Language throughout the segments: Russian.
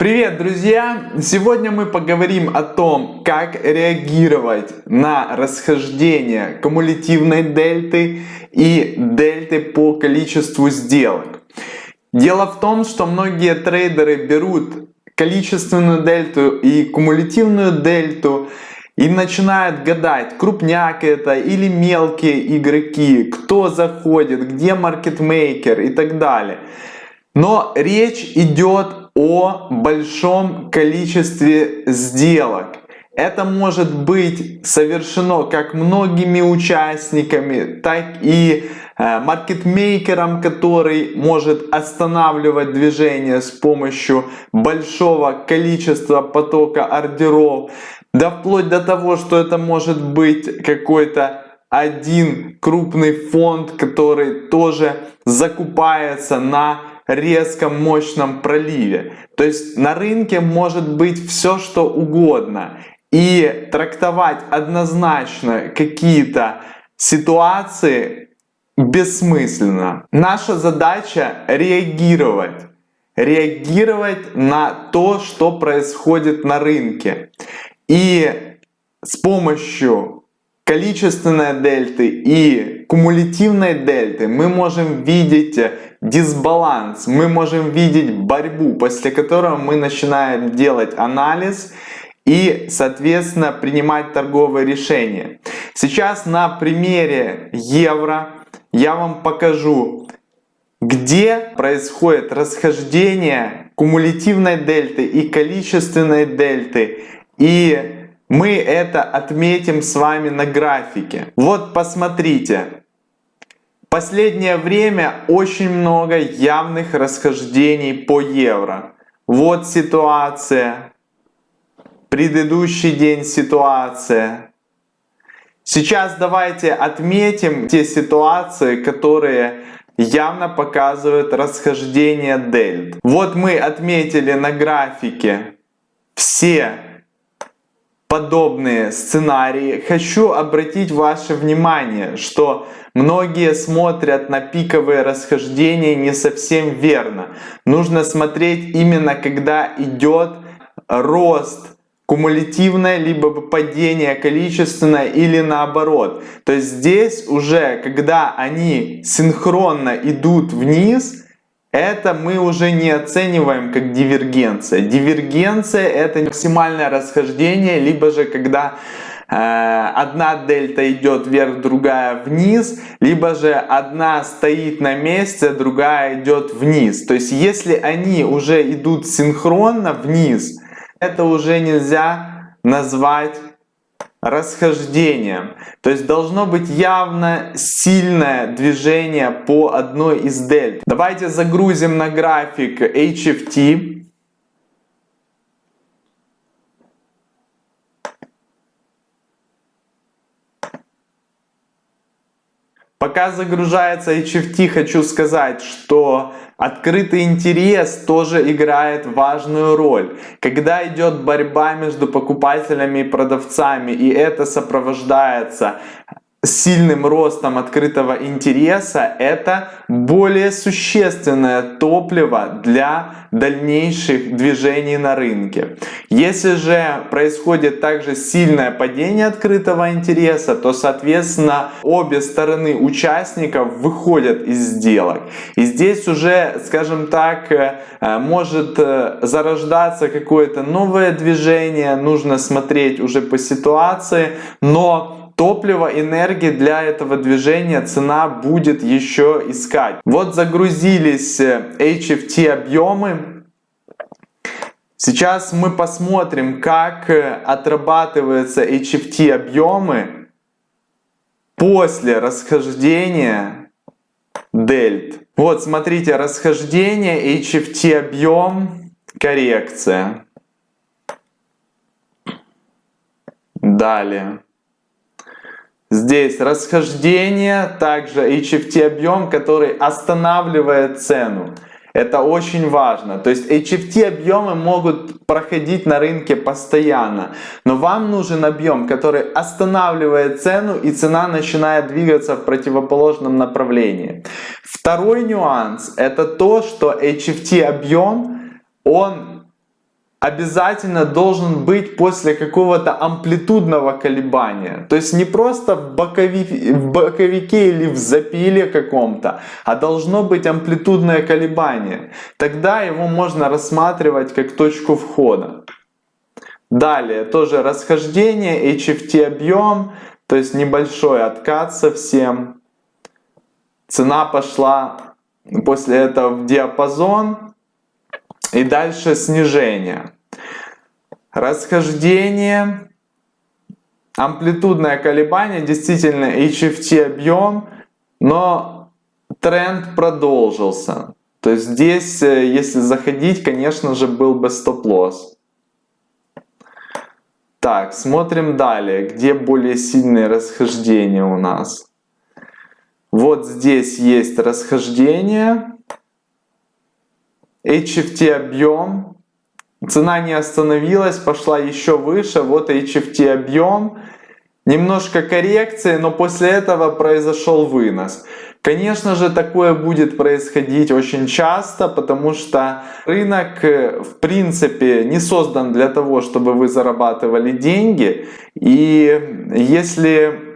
Привет, друзья! Сегодня мы поговорим о том, как реагировать на расхождение кумулятивной дельты и дельты по количеству сделок. Дело в том, что многие трейдеры берут количественную дельту и кумулятивную дельту и начинают гадать, крупняк это или мелкие игроки, кто заходит, где маркетмейкер и так далее. Но речь идет о большом количестве сделок. Это может быть совершено как многими участниками, так и э, маркетмейкером, который может останавливать движение с помощью большого количества потока ордеров, да вплоть до того, что это может быть какой-то один крупный фонд, который тоже закупается на резком мощном проливе. То есть на рынке может быть все что угодно. И трактовать однозначно какие-то ситуации бессмысленно. Наша задача реагировать. Реагировать на то, что происходит на рынке. И с помощью количественной дельты и кумулятивной дельты мы можем видеть дисбаланс, мы можем видеть борьбу, после которого мы начинаем делать анализ и, соответственно, принимать торговые решения. Сейчас на примере евро я вам покажу, где происходит расхождение кумулятивной дельты и количественной дельты. И мы это отметим с вами на графике. Вот посмотрите, Последнее время очень много явных расхождений по евро. Вот ситуация. Предыдущий день ситуация. Сейчас давайте отметим те ситуации, которые явно показывают расхождение дельт. Вот мы отметили на графике все подобные сценарии, хочу обратить ваше внимание, что многие смотрят на пиковые расхождения не совсем верно. Нужно смотреть именно когда идет рост кумулятивное, либо падение количественное или наоборот. То есть здесь уже, когда они синхронно идут вниз, это мы уже не оцениваем как дивергенция. Дивергенция это максимальное расхождение, либо же когда э, одна дельта идет вверх, другая вниз, либо же одна стоит на месте, другая идет вниз. То есть если они уже идут синхронно вниз, это уже нельзя назвать расхождением. То есть должно быть явно сильное движение по одной из дельт. Давайте загрузим на график HFT. Пока загружается HFT, хочу сказать, что Открытый интерес тоже играет важную роль. Когда идет борьба между покупателями и продавцами, и это сопровождается сильным ростом открытого интереса это более существенное топливо для дальнейших движений на рынке. Если же происходит также сильное падение открытого интереса, то соответственно обе стороны участников выходят из сделок. И здесь уже, скажем так, э, может э, зарождаться какое-то новое движение, нужно смотреть уже по ситуации, но топливо, энергии для этого движения цена будет еще искать. Вот загрузились э, HFT объемы. Сейчас мы посмотрим, как э, отрабатываются HFT объемы после расхождения дельт. Вот смотрите, расхождение, HFT объем, коррекция. Далее. Здесь расхождение, также HFT объем, который останавливает цену. Это очень важно. То есть HFT объемы могут проходить на рынке постоянно. Но вам нужен объем, который останавливает цену и цена начинает двигаться в противоположном направлении. Второй нюанс это то, что HFT объем, он обязательно должен быть после какого-то амплитудного колебания. То есть не просто в, бокови, в боковике или в запиле каком-то, а должно быть амплитудное колебание. Тогда его можно рассматривать как точку входа. Далее тоже расхождение, HFT объем, то есть небольшой откат совсем. Цена пошла после этого в диапазон и дальше снижение. Расхождение, амплитудное колебание, действительно HFT объем, но тренд продолжился. То есть здесь, э, если заходить, конечно же, был бы стоп-лосс. Так, смотрим далее, где более сильные расхождения у нас. Вот здесь есть расхождение. HFT объем. Цена не остановилась, пошла еще выше. Вот HFT объем. Немножко коррекции, но после этого произошел вынос. Конечно же, такое будет происходить очень часто, потому что рынок э, в принципе не создан для того, чтобы вы зарабатывали деньги. И если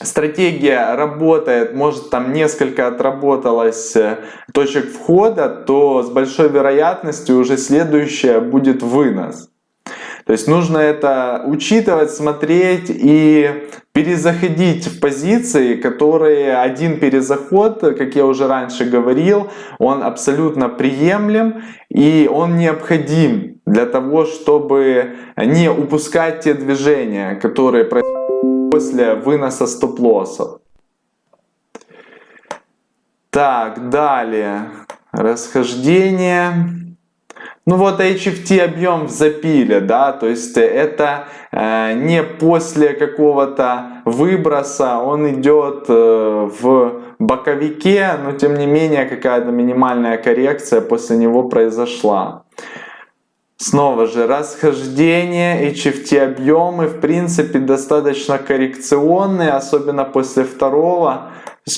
стратегия работает, может там несколько отработалось э, точек входа, то с большой вероятностью уже следующая будет вынос. То есть нужно это учитывать, смотреть и перезаходить в позиции, которые один перезаход, как я уже раньше говорил, он абсолютно приемлем и он необходим для того, чтобы не упускать те движения, которые происходят после выноса стоп-лоссов. Так, далее. Расхождение. Ну вот HFT объем в запиле, да, то есть это э, не после какого-то выброса, он идет э, в боковике, но тем не менее какая-то минимальная коррекция после него произошла. Снова же расхождение, HFT объемы в принципе достаточно коррекционные, особенно после второго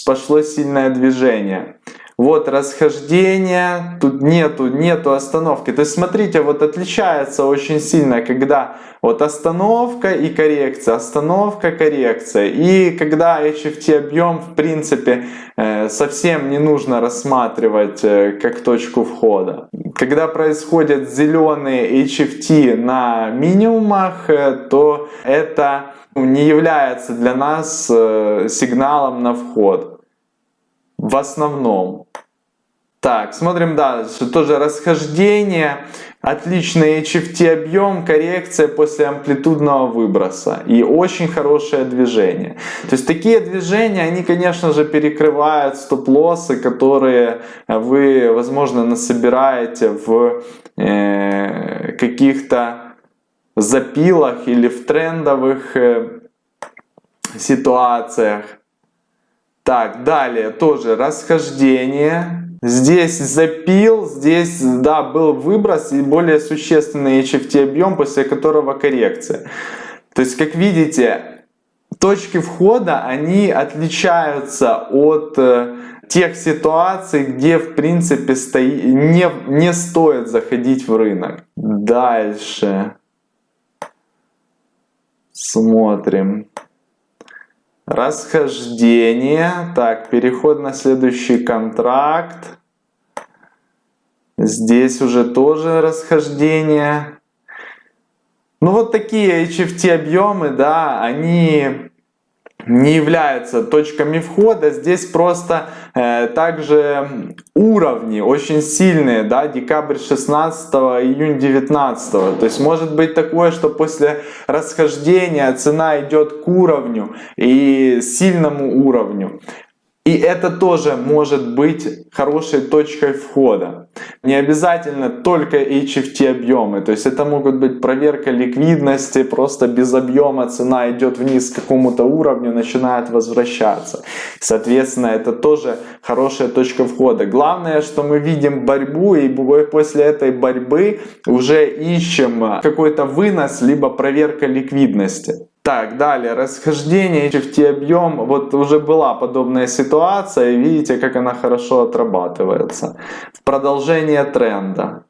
пошло сильное движение. Вот расхождение, тут нету, нету остановки. То есть смотрите, вот отличается очень сильно, когда вот остановка и коррекция, остановка, коррекция. И когда HFT объем в принципе э, совсем не нужно рассматривать э, как точку входа. Когда происходят зеленые HFT на минимумах, э, то это не является для нас сигналом на вход в основном. Так, смотрим дальше. Тоже расхождение, отличный HFT объем, коррекция после амплитудного выброса и очень хорошее движение. То есть такие движения, они, конечно же, перекрывают стоп-лоссы, которые вы, возможно, насобираете в э, каких-то запилах или в трендовых э, ситуациях. Так, далее тоже расхождение. Здесь запил, здесь, да, был выброс и более существенный HFT объем, после которого коррекция. То есть, как видите, точки входа, они отличаются от э, тех ситуаций, где, в принципе, стои, не, не стоит заходить в рынок. Дальше. Смотрим. Расхождение. Так, переход на следующий контракт. Здесь уже тоже расхождение. Ну вот такие HFT объемы, да, они не являются точками входа. Здесь просто э, также уровни очень сильные, да, декабрь 16, июнь 19. То есть может быть такое, что после расхождения цена идет к уровню и сильному уровню. И это тоже может быть хорошей точкой входа. Не обязательно только HFT объемы, то есть это могут быть проверка ликвидности, просто без объема цена идет вниз к какому-то уровню, начинает возвращаться. Соответственно, это тоже хорошая точка входа. Главное, что мы видим борьбу и после этой борьбы уже ищем какой-то вынос, либо проверка ликвидности. Так, далее, расхождение HFT объем. Вот уже была подобная ситуация, и видите, как она хорошо отрабатывается. В продолжение тренда.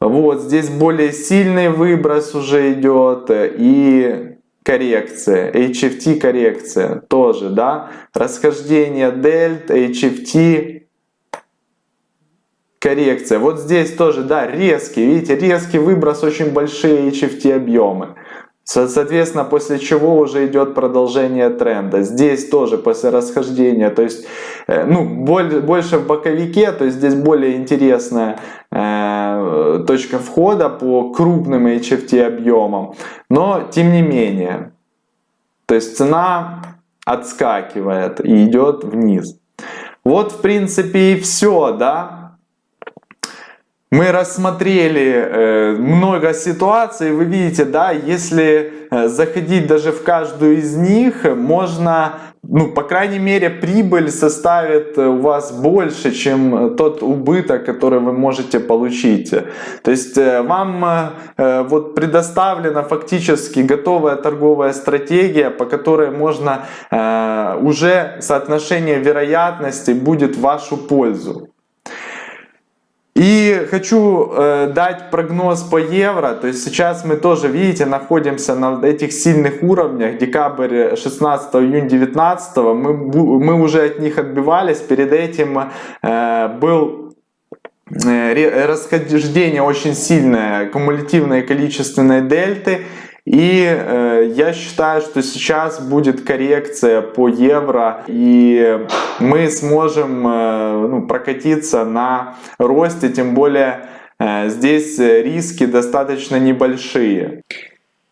Вот здесь более сильный выброс уже идет и коррекция, HFT коррекция тоже, да, расхождение дельт, HFT коррекция. Вот здесь тоже, да, резкий, видите, резкий выброс, очень большие HFT объемы. Соответственно, после чего уже идет продолжение тренда. Здесь тоже после расхождения, то есть, э, ну, больше в боковике, то есть здесь более интересная э, точка входа по крупным HFT объемам. Но, тем не менее, то есть цена отскакивает и идет вниз. Вот, в принципе, и все, да. Мы рассмотрели э, много ситуаций, вы видите, да, если э, заходить даже в каждую из них, можно, ну, по крайней мере, прибыль составит у вас больше, чем тот убыток, который вы можете получить. То есть э, вам вот предоставлена фактически готовая торговая стратегия, по которой можно уже соотношение вероятности будет в вашу пользу. И хочу э, дать прогноз по евро. То есть сейчас мы тоже, видите, находимся на этих сильных уровнях. Декабрь 16, июнь 19. Мы, мы уже от них отбивались. Перед этим э, был э, расхождение очень сильное, кумулятивные количественные дельты. И э, я считаю, что сейчас будет коррекция по евро, и мы сможем э, ну, прокатиться на росте, тем более э, здесь риски достаточно небольшие.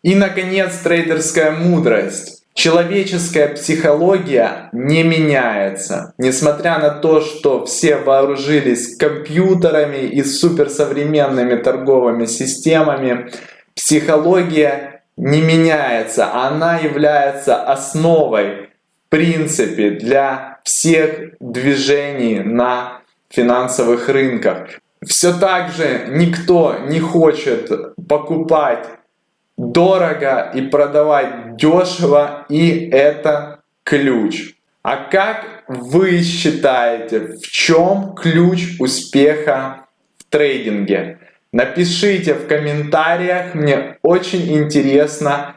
И, наконец, трейдерская мудрость. Человеческая психология не меняется. Несмотря на то, что все вооружились компьютерами и суперсовременными торговыми системами, психология не меняется, она является основой, в принципе, для всех движений на финансовых рынках. Все так же никто не хочет покупать дорого и продавать дешево, и это ключ. А как вы считаете, в чем ключ успеха в трейдинге? Напишите в комментариях, мне очень интересно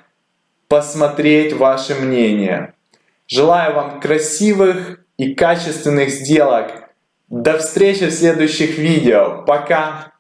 посмотреть ваше мнение. Желаю вам красивых и качественных сделок. До встречи в следующих видео. Пока!